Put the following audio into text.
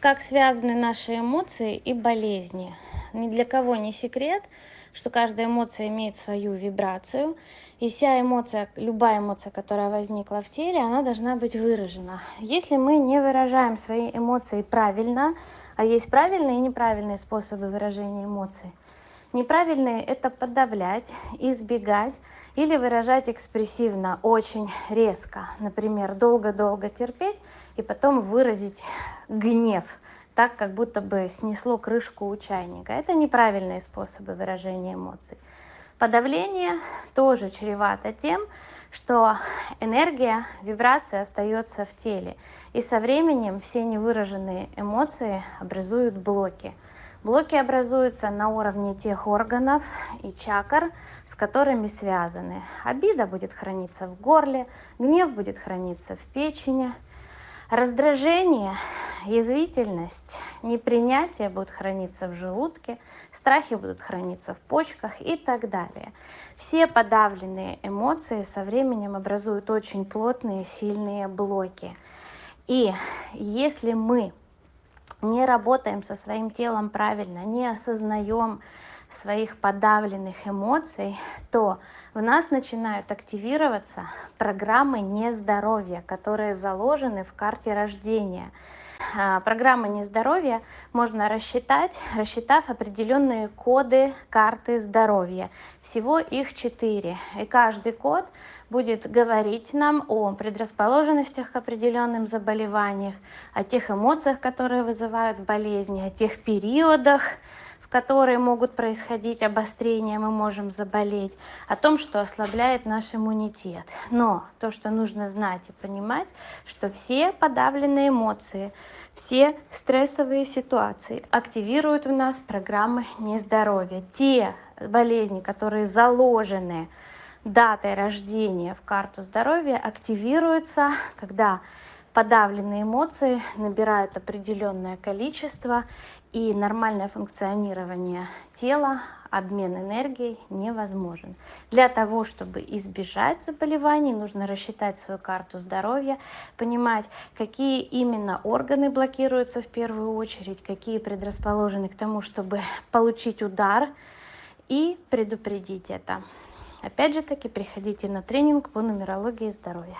как связаны наши эмоции и болезни. Ни для кого не секрет, что каждая эмоция имеет свою вибрацию, и вся эмоция, любая эмоция, которая возникла в теле, она должна быть выражена. Если мы не выражаем свои эмоции правильно, а есть правильные и неправильные способы выражения эмоций, неправильные это подавлять, избегать или выражать экспрессивно, очень резко. Например, долго-долго терпеть и потом выразить гнев так, как будто бы снесло крышку у чайника. Это неправильные способы выражения эмоций. Подавление тоже чревато тем, что энергия, вибрация остается в теле. И со временем все невыраженные эмоции образуют блоки. Блоки образуются на уровне тех органов и чакр, с которыми связаны. Обида будет храниться в горле, гнев будет храниться в печени, раздражение язвительность, непринятие будут храниться в желудке, страхи будут храниться в почках и так далее. Все подавленные эмоции со временем образуют очень плотные, сильные блоки. И если мы не работаем со своим телом правильно, не осознаем своих подавленных эмоций, то в нас начинают активироваться программы нездоровья, которые заложены в карте рождения – программы нездоровья можно рассчитать, рассчитав определенные коды карты здоровья. Всего их четыре. И каждый код будет говорить нам о предрасположенностях к определенным заболеваниям, о тех эмоциях, которые вызывают болезни, о тех периодах, которые могут происходить обострения, мы можем заболеть, о том, что ослабляет наш иммунитет. Но то, что нужно знать и понимать, что все подавленные эмоции, все стрессовые ситуации активируют в нас программы нездоровья. Те болезни, которые заложены датой рождения в карту здоровья, активируются, когда подавленные эмоции набирают определенное количество, и нормальное функционирование тела, обмен энергией невозможен. Для того, чтобы избежать заболеваний, нужно рассчитать свою карту здоровья, понимать, какие именно органы блокируются в первую очередь, какие предрасположены к тому, чтобы получить удар и предупредить это. Опять же таки, приходите на тренинг по нумерологии здоровья.